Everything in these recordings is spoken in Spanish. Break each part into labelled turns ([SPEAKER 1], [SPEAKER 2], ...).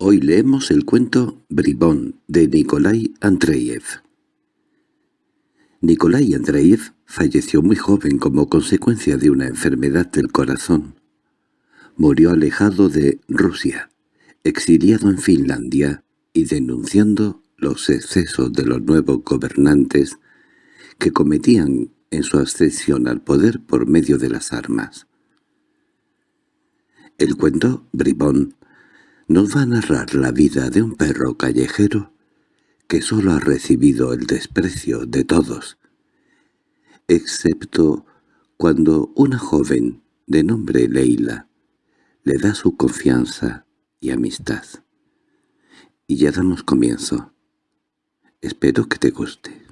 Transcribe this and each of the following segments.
[SPEAKER 1] Hoy leemos el cuento Bribón de Nikolai Andreyev. Nikolai Andreyev falleció muy joven como consecuencia de una enfermedad del corazón. Murió alejado de Rusia, exiliado en Finlandia y denunciando los excesos de los nuevos gobernantes que cometían en su ascensión al poder por medio de las armas. El cuento Bribón nos va a narrar la vida de un perro callejero que solo ha recibido el desprecio de todos, excepto cuando una joven de nombre Leila le da su confianza y amistad. Y ya damos comienzo. Espero que te guste.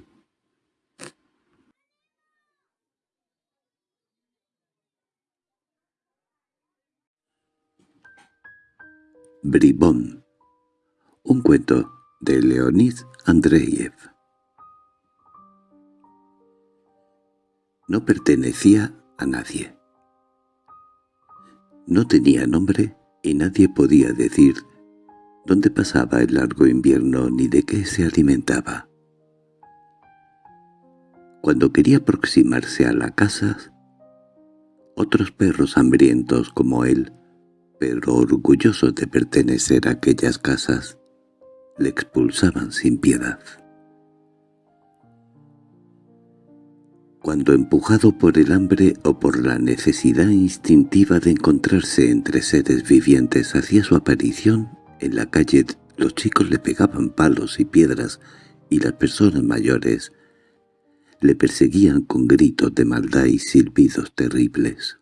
[SPEAKER 1] Bribón Un cuento de Leonid Andreyev No pertenecía a nadie. No tenía nombre y nadie podía decir dónde pasaba el largo invierno ni de qué se alimentaba. Cuando quería aproximarse a la casa, otros perros hambrientos como él pero orgullosos de pertenecer a aquellas casas, le expulsaban sin piedad. Cuando empujado por el hambre o por la necesidad instintiva de encontrarse entre seres vivientes hacía su aparición, en la calle los chicos le pegaban palos y piedras y las personas mayores le perseguían con gritos de maldad y silbidos terribles.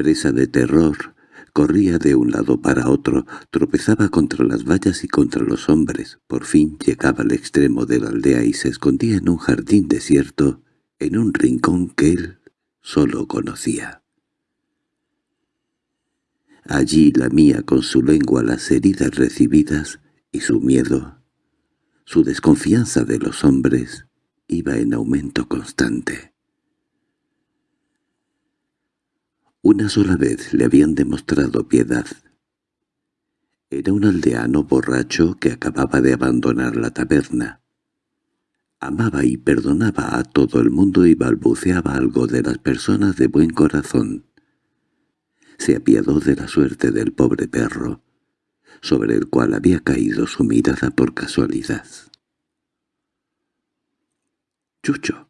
[SPEAKER 1] Presa de terror, corría de un lado para otro, tropezaba contra las vallas y contra los hombres. Por fin llegaba al extremo de la aldea y se escondía en un jardín desierto, en un rincón que él solo conocía. Allí lamía con su lengua las heridas recibidas y su miedo, su desconfianza de los hombres, iba en aumento constante. Una sola vez le habían demostrado piedad. Era un aldeano borracho que acababa de abandonar la taberna. Amaba y perdonaba a todo el mundo y balbuceaba algo de las personas de buen corazón. Se apiadó de la suerte del pobre perro, sobre el cual había caído su mirada por casualidad. «Chucho»,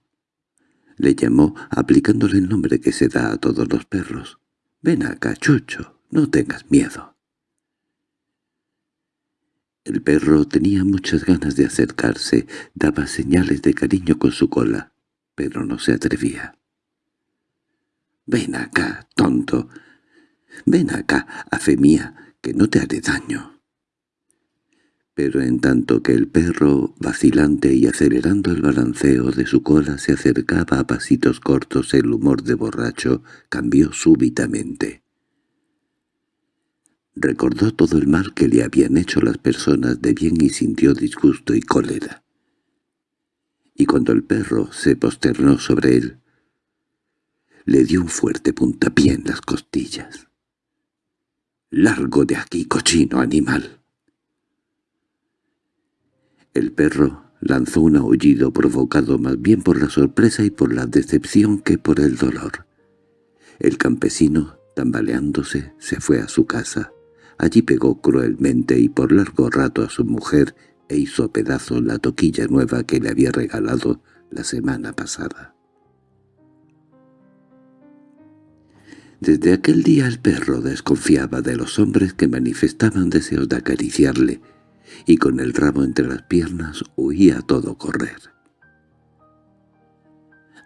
[SPEAKER 1] le llamó aplicándole el nombre que se da a todos los perros. «Ven acá, Chucho, no tengas miedo». El perro tenía muchas ganas de acercarse, daba señales de cariño con su cola, pero no se atrevía. «Ven acá, tonto. Ven acá, a fe mía, que no te haré daño» pero en tanto que el perro, vacilante y acelerando el balanceo de su cola se acercaba a pasitos cortos el humor de borracho cambió súbitamente. Recordó todo el mal que le habían hecho las personas de bien y sintió disgusto y cólera. Y cuando el perro se posternó sobre él, le dio un fuerte puntapié en las costillas. «¡Largo de aquí, cochino animal!» El perro lanzó un aullido provocado más bien por la sorpresa y por la decepción que por el dolor. El campesino, tambaleándose, se fue a su casa. Allí pegó cruelmente y por largo rato a su mujer e hizo pedazos la toquilla nueva que le había regalado la semana pasada. Desde aquel día el perro desconfiaba de los hombres que manifestaban deseos de acariciarle, y con el rabo entre las piernas huía a todo correr.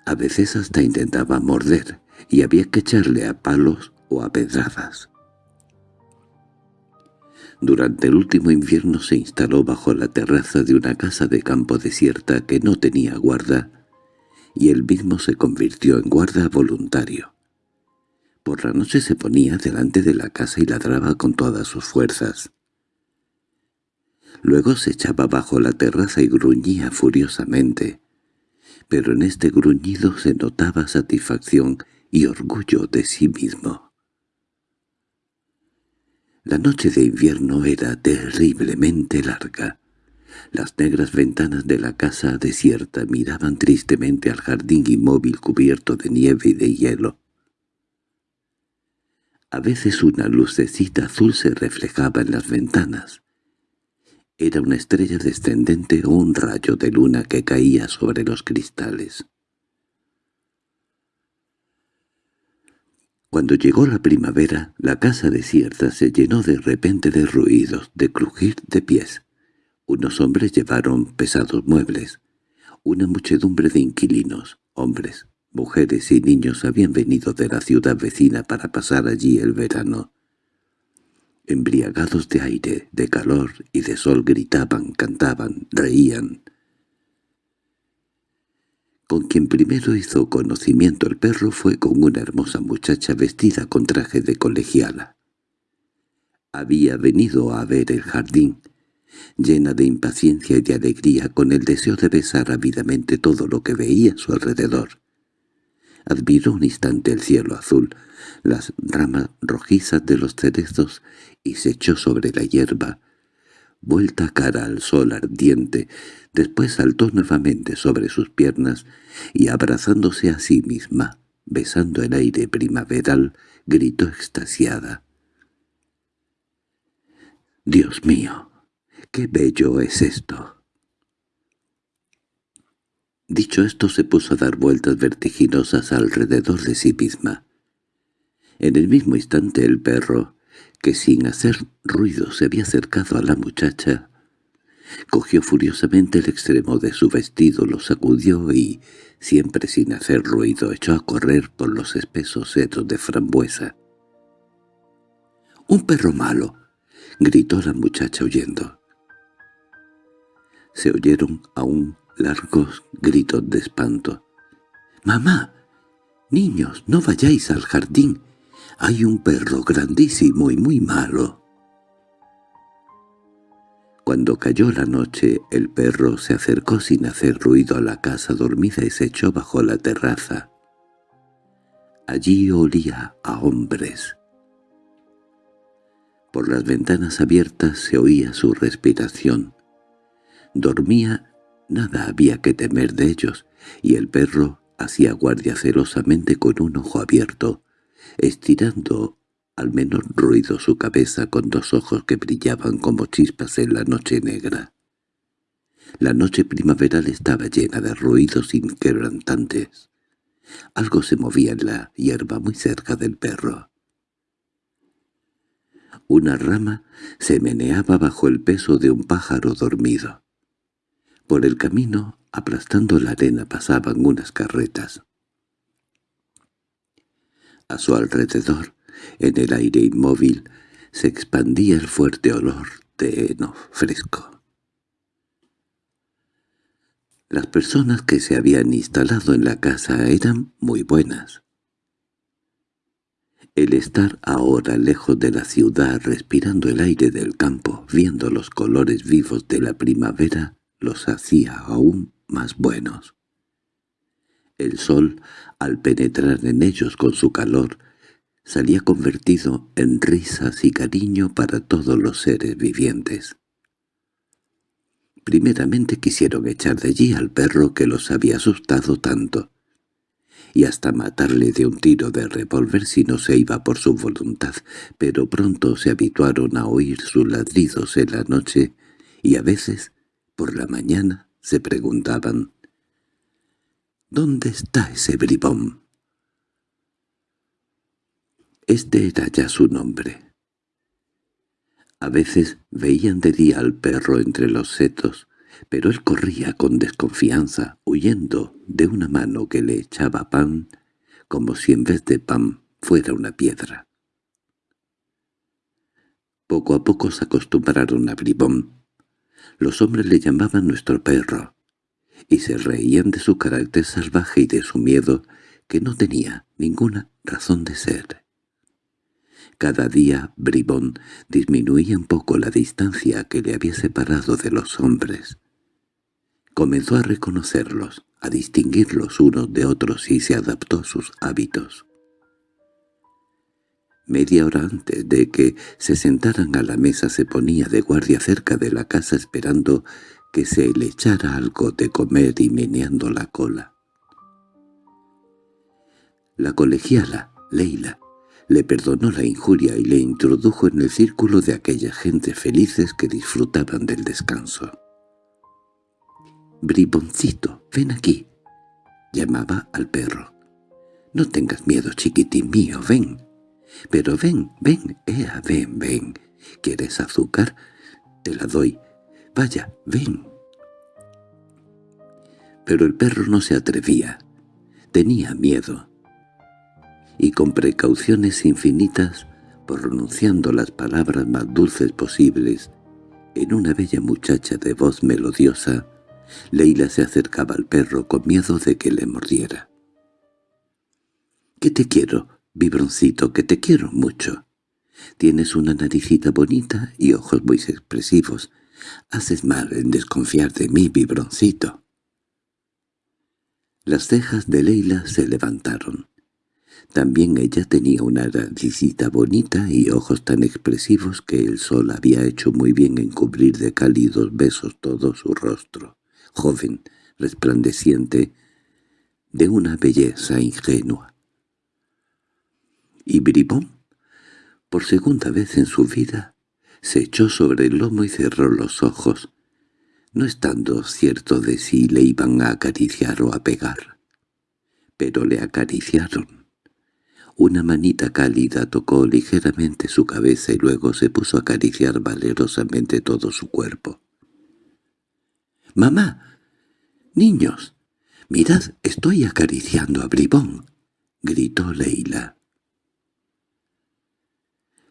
[SPEAKER 1] A veces hasta intentaba morder, y había que echarle a palos o a pedradas. Durante el último invierno se instaló bajo la terraza de una casa de campo desierta que no tenía guarda, y él mismo se convirtió en guarda voluntario. Por la noche se ponía delante de la casa y ladraba con todas sus fuerzas. Luego se echaba bajo la terraza y gruñía furiosamente. Pero en este gruñido se notaba satisfacción y orgullo de sí mismo. La noche de invierno era terriblemente larga. Las negras ventanas de la casa desierta miraban tristemente al jardín inmóvil cubierto de nieve y de hielo. A veces una lucecita azul se reflejaba en las ventanas. Era una estrella descendente o un rayo de luna que caía sobre los cristales. Cuando llegó la primavera, la casa desierta se llenó de repente de ruidos, de crujir de pies. Unos hombres llevaron pesados muebles. Una muchedumbre de inquilinos, hombres, mujeres y niños habían venido de la ciudad vecina para pasar allí el verano. Embriagados de aire, de calor y de sol gritaban, cantaban, reían. Con quien primero hizo conocimiento el perro fue con una hermosa muchacha vestida con traje de colegiala. Había venido a ver el jardín, llena de impaciencia y de alegría con el deseo de besar ávidamente todo lo que veía a su alrededor admiró un instante el cielo azul, las ramas rojizas de los cerezos y se echó sobre la hierba, vuelta cara al sol ardiente, después saltó nuevamente sobre sus piernas y abrazándose a sí misma, besando el aire primaveral, gritó extasiada. «¡Dios mío! ¡Qué bello es esto!» Dicho esto se puso a dar vueltas vertiginosas alrededor de sí misma. En el mismo instante el perro, que sin hacer ruido se había acercado a la muchacha, cogió furiosamente el extremo de su vestido, lo sacudió y, siempre sin hacer ruido, echó a correr por los espesos setos de frambuesa. —¡Un perro malo! —gritó la muchacha huyendo. Se oyeron aún largos gritos de espanto. —¡Mamá! —Niños, no vayáis al jardín. Hay un perro grandísimo y muy malo. Cuando cayó la noche, el perro se acercó sin hacer ruido a la casa dormida y se echó bajo la terraza. Allí olía a hombres. Por las ventanas abiertas se oía su respiración. Dormía Nada había que temer de ellos, y el perro hacía guardia celosamente con un ojo abierto, estirando al menor ruido su cabeza con dos ojos que brillaban como chispas en la noche negra. La noche primaveral estaba llena de ruidos inquebrantantes. Algo se movía en la hierba muy cerca del perro. Una rama se meneaba bajo el peso de un pájaro dormido. Por el camino, aplastando la arena, pasaban unas carretas. A su alrededor, en el aire inmóvil, se expandía el fuerte olor de heno fresco. Las personas que se habían instalado en la casa eran muy buenas. El estar ahora lejos de la ciudad, respirando el aire del campo, viendo los colores vivos de la primavera, los hacía aún más buenos. El sol, al penetrar en ellos con su calor, salía convertido en risas y cariño para todos los seres vivientes. Primeramente quisieron echar de allí al perro que los había asustado tanto, y hasta matarle de un tiro de revólver si no se iba por su voluntad, pero pronto se habituaron a oír sus ladridos en la noche y a veces por la mañana se preguntaban «¿Dónde está ese bribón?» Este era ya su nombre. A veces veían de día al perro entre los setos, pero él corría con desconfianza, huyendo de una mano que le echaba pan, como si en vez de pan fuera una piedra. Poco a poco se acostumbraron a Bribón, los hombres le llamaban nuestro perro, y se reían de su carácter salvaje y de su miedo, que no tenía ninguna razón de ser. Cada día Bribón disminuía un poco la distancia que le había separado de los hombres. Comenzó a reconocerlos, a distinguirlos unos de otros y se adaptó a sus hábitos. Media hora antes de que se sentaran a la mesa se ponía de guardia cerca de la casa esperando que se le echara algo de comer y meneando la cola. La colegiala, Leila, le perdonó la injuria y le introdujo en el círculo de aquella gente felices que disfrutaban del descanso. «Briboncito, ven aquí», llamaba al perro. «No tengas miedo, chiquitín mío, ven. Pero ven, ven, ea, ven, ven. ¿Quieres azúcar? Te la doy. Vaya, ven». Pero el perro no se atrevía. Tenía miedo y con precauciones infinitas, pronunciando las palabras más dulces posibles, en una bella muchacha de voz melodiosa, Leila se acercaba al perro con miedo de que le mordiera. —¿Qué te quiero, vibroncito, que te quiero mucho? Tienes una naricita bonita y ojos muy expresivos. Haces mal en desconfiar de mí, vibroncito. Las cejas de Leila se levantaron. También ella tenía una naricita bonita y ojos tan expresivos que el sol había hecho muy bien en cubrir de cálidos besos todo su rostro, joven, resplandeciente, de una belleza ingenua. Y Bribón, por segunda vez en su vida, se echó sobre el lomo y cerró los ojos, no estando cierto de si le iban a acariciar o a pegar. Pero le acariciaron. Una manita cálida tocó ligeramente su cabeza y luego se puso a acariciar valerosamente todo su cuerpo. —¡Mamá! ¡Niños! —Mirad, estoy acariciando a Bribón —gritó Leila.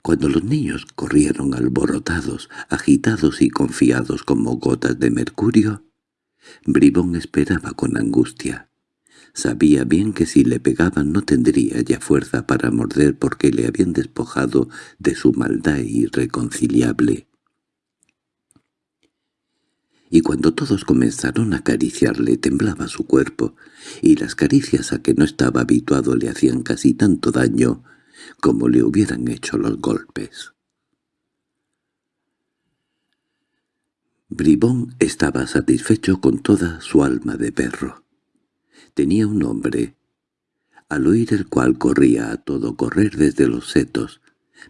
[SPEAKER 1] Cuando los niños corrieron alborotados, agitados y confiados como gotas de mercurio, Bribón esperaba con angustia. Sabía bien que si le pegaban no tendría ya fuerza para morder porque le habían despojado de su maldad irreconciliable. Y cuando todos comenzaron a acariciarle temblaba su cuerpo, y las caricias a que no estaba habituado le hacían casi tanto daño como le hubieran hecho los golpes. Bribón estaba satisfecho con toda su alma de perro tenía un nombre, al oír el cual corría a todo correr desde los setos,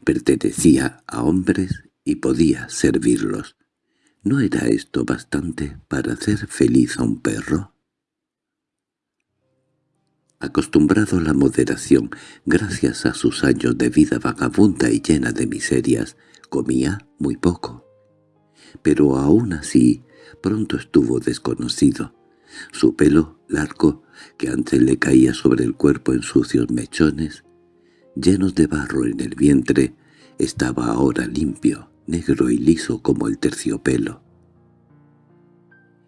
[SPEAKER 1] pertenecía a hombres y podía servirlos. ¿No era esto bastante para hacer feliz a un perro? Acostumbrado a la moderación, gracias a sus años de vida vagabunda y llena de miserias, comía muy poco. Pero aún así pronto estuvo desconocido. Su pelo largo, que antes le caía sobre el cuerpo en sucios mechones, llenos de barro en el vientre, estaba ahora limpio, negro y liso como el terciopelo.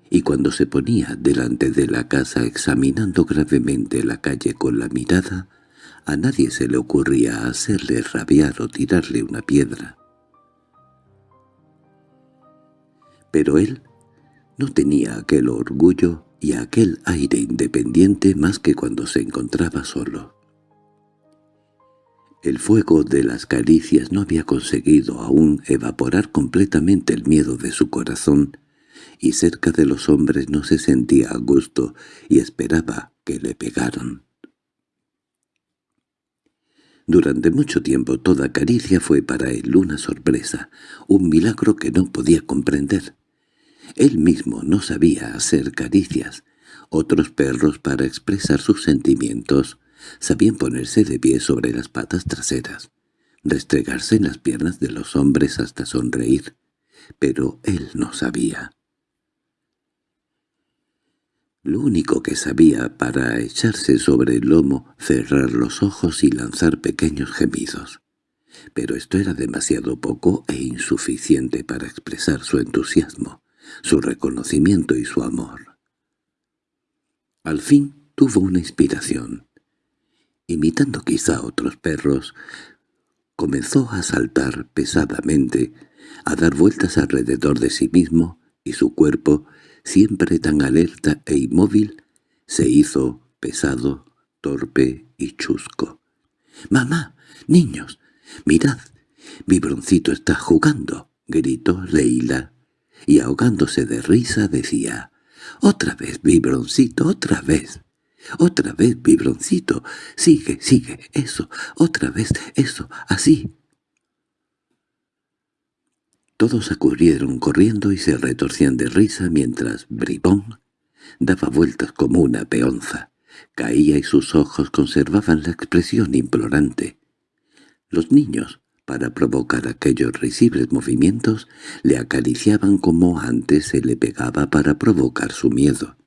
[SPEAKER 1] Y cuando se ponía delante de la casa examinando gravemente la calle con la mirada, a nadie se le ocurría hacerle rabiar o tirarle una piedra. Pero él no tenía aquel orgullo y aquel aire independiente más que cuando se encontraba solo. El fuego de las caricias no había conseguido aún evaporar completamente el miedo de su corazón, y cerca de los hombres no se sentía a gusto y esperaba que le pegaran. Durante mucho tiempo toda caricia fue para él una sorpresa, un milagro que no podía comprender. Él mismo no sabía hacer caricias. Otros perros, para expresar sus sentimientos, sabían ponerse de pie sobre las patas traseras, restregarse en las piernas de los hombres hasta sonreír, pero él no sabía. Lo único que sabía para echarse sobre el lomo, cerrar los ojos y lanzar pequeños gemidos. Pero esto era demasiado poco e insuficiente para expresar su entusiasmo su reconocimiento y su amor. Al fin tuvo una inspiración. Imitando quizá a otros perros, comenzó a saltar pesadamente, a dar vueltas alrededor de sí mismo, y su cuerpo, siempre tan alerta e inmóvil, se hizo pesado, torpe y chusco. —¡Mamá! ¡Niños! —¡Mirad! Vibroncito está jugando —gritó Leila, y ahogándose de risa decía —¡Otra vez, Vibroncito, otra vez! —¡Otra vez, Vibroncito! ¡Sigue, sigue! ¡Eso! ¡Otra vez! ¡Eso! ¡Así! Todos acudieron corriendo y se retorcían de risa mientras Bribón daba vueltas como una peonza. Caía y sus ojos conservaban la expresión implorante. Los niños, para provocar aquellos risibles movimientos, le acariciaban como antes se le pegaba para provocar su miedo.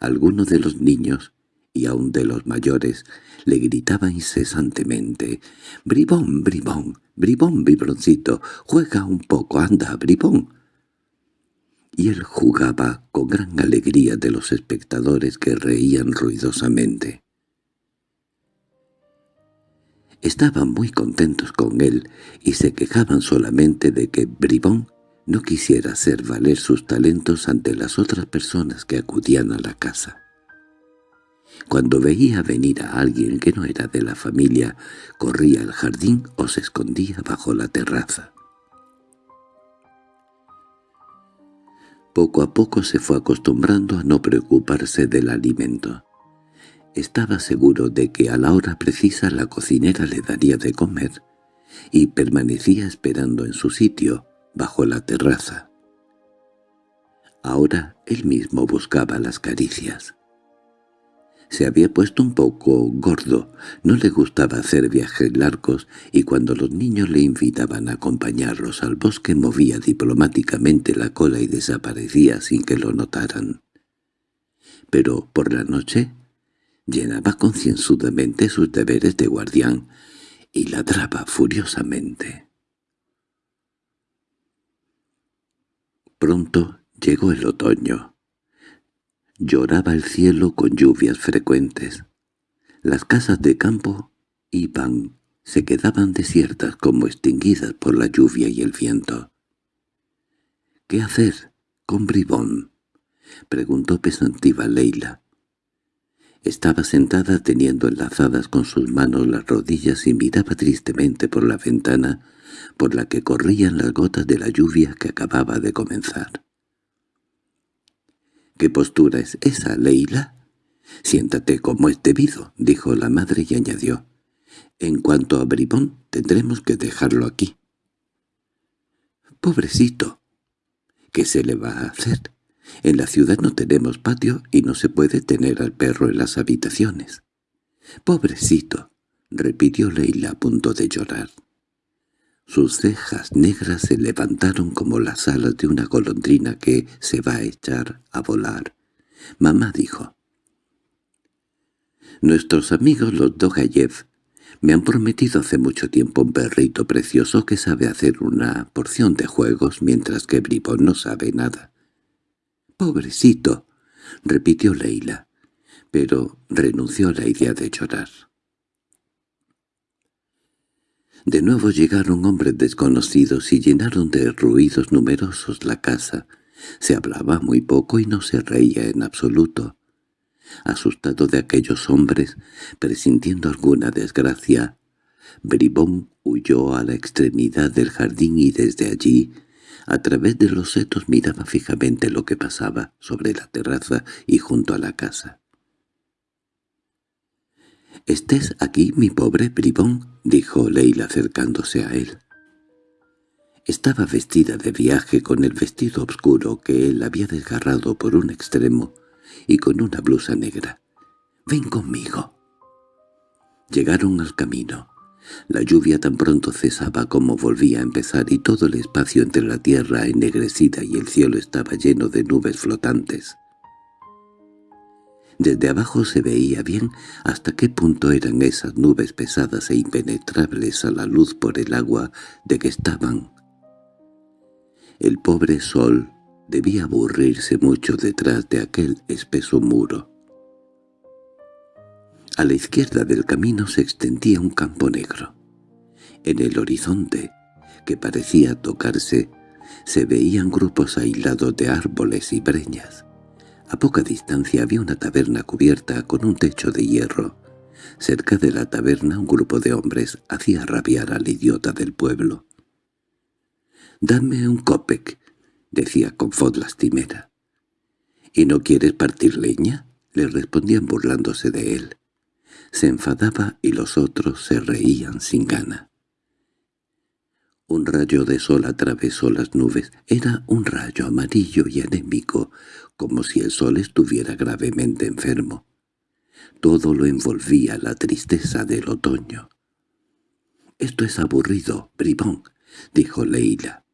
[SPEAKER 1] Algunos de los niños, y aun de los mayores, le gritaban incesantemente «¡Bribón, bribón! ¡Bribón, vibroncito! ¡Juega un poco, anda, bribón!» Y él jugaba con gran alegría de los espectadores que reían ruidosamente. Estaban muy contentos con él y se quejaban solamente de que Bribón no quisiera hacer valer sus talentos ante las otras personas que acudían a la casa. Cuando veía venir a alguien que no era de la familia, corría al jardín o se escondía bajo la terraza. Poco a poco se fue acostumbrando a no preocuparse del alimento. Estaba seguro de que a la hora precisa la cocinera le daría de comer, y permanecía esperando en su sitio, bajo la terraza. Ahora él mismo buscaba las caricias. Se había puesto un poco gordo, no le gustaba hacer viajes largos y cuando los niños le invitaban a acompañarlos al bosque movía diplomáticamente la cola y desaparecía sin que lo notaran. Pero por la noche llenaba concienzudamente sus deberes de guardián y ladraba furiosamente. Pronto llegó el otoño. Lloraba el cielo con lluvias frecuentes. Las casas de campo iban, se quedaban desiertas como extinguidas por la lluvia y el viento. —¿Qué hacer con Bribón? —preguntó pesantiva Leila. Estaba sentada teniendo enlazadas con sus manos las rodillas y miraba tristemente por la ventana por la que corrían las gotas de la lluvia que acababa de comenzar. —¿Qué postura es esa, Leila? —Siéntate como es debido —dijo la madre y añadió—. En cuanto a Bribón, tendremos que dejarlo aquí. —Pobrecito. ¿Qué se le va a hacer? En la ciudad no tenemos patio y no se puede tener al perro en las habitaciones. —Pobrecito —repitió Leila a punto de llorar. Sus cejas negras se levantaron como las alas de una golondrina que se va a echar a volar. Mamá dijo, «Nuestros amigos los Dogayev me han prometido hace mucho tiempo un perrito precioso que sabe hacer una porción de juegos mientras que Bribón no sabe nada». «Pobrecito», repitió Leila, pero renunció a la idea de llorar. De nuevo llegaron hombres desconocidos y llenaron de ruidos numerosos la casa. Se hablaba muy poco y no se reía en absoluto. Asustado de aquellos hombres, presintiendo alguna desgracia, Bribón huyó a la extremidad del jardín y desde allí, a través de los setos miraba fijamente lo que pasaba sobre la terraza y junto a la casa. —¿Estés aquí, mi pobre bribón? —dijo Leila acercándose a él. Estaba vestida de viaje con el vestido oscuro que él había desgarrado por un extremo y con una blusa negra. —Ven conmigo. Llegaron al camino. La lluvia tan pronto cesaba como volvía a empezar y todo el espacio entre la tierra ennegrecida y el cielo estaba lleno de nubes flotantes. Desde abajo se veía bien hasta qué punto eran esas nubes pesadas e impenetrables a la luz por el agua de que estaban. El pobre sol debía aburrirse mucho detrás de aquel espeso muro. A la izquierda del camino se extendía un campo negro. En el horizonte, que parecía tocarse, se veían grupos aislados de árboles y breñas. A poca distancia había una taberna cubierta con un techo de hierro. Cerca de la taberna un grupo de hombres hacía rabiar al idiota del pueblo. «Dame un copec», decía con voz lastimera. «¿Y no quieres partir leña?» le respondían burlándose de él. Se enfadaba y los otros se reían sin gana. Un rayo de sol atravesó las nubes. Era un rayo amarillo y anémico, como si el sol estuviera gravemente enfermo. Todo lo envolvía la tristeza del otoño. «Esto es aburrido, bribón», dijo Leila,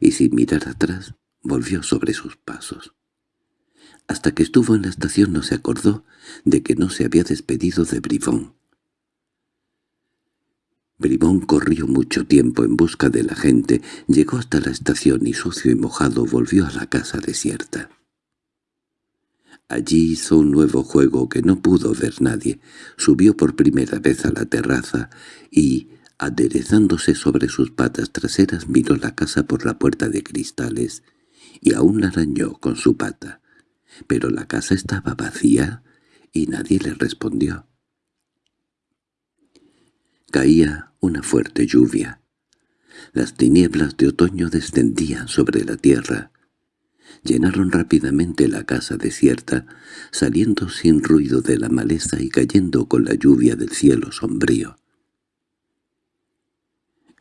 [SPEAKER 1] y sin mirar atrás volvió sobre sus pasos. Hasta que estuvo en la estación no se acordó de que no se había despedido de Bribón. Bribón corrió mucho tiempo en busca de la gente, llegó hasta la estación y sucio y mojado volvió a la casa desierta. Allí hizo un nuevo juego que no pudo ver nadie, subió por primera vez a la terraza y, aderezándose sobre sus patas traseras, miró la casa por la puerta de cristales y aún la arañó con su pata pero la casa estaba vacía y nadie le respondió. Caía una fuerte lluvia. Las tinieblas de otoño descendían sobre la tierra. Llenaron rápidamente la casa desierta, saliendo sin ruido de la maleza y cayendo con la lluvia del cielo sombrío.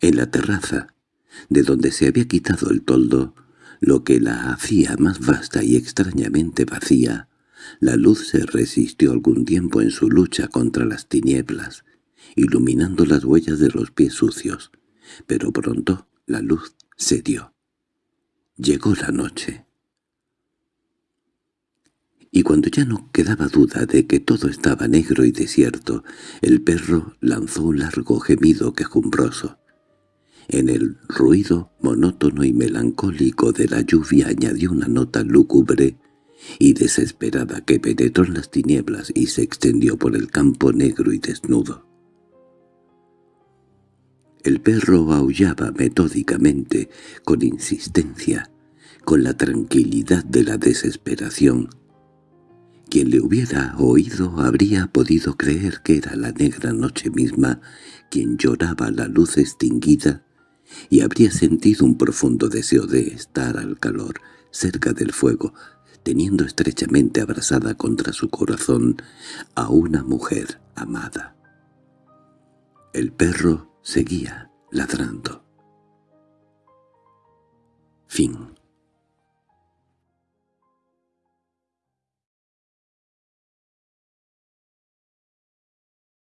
[SPEAKER 1] En la terraza, de donde se había quitado el toldo, lo que la hacía más vasta y extrañamente vacía. La luz se resistió algún tiempo en su lucha contra las tinieblas, iluminando las huellas de los pies sucios, pero pronto la luz cedió. Llegó la noche. Y cuando ya no quedaba duda de que todo estaba negro y desierto, el perro lanzó un largo gemido quejumbroso. En el ruido monótono y melancólico de la lluvia añadió una nota lúgubre y desesperada que penetró en las tinieblas y se extendió por el campo negro y desnudo. El perro aullaba metódicamente, con insistencia, con la tranquilidad de la desesperación. Quien le hubiera oído habría podido creer que era la negra noche misma quien lloraba la luz extinguida y habría sentido un profundo deseo de estar al calor, cerca del fuego, teniendo estrechamente abrazada contra su corazón a una mujer amada. El perro seguía ladrando. Fin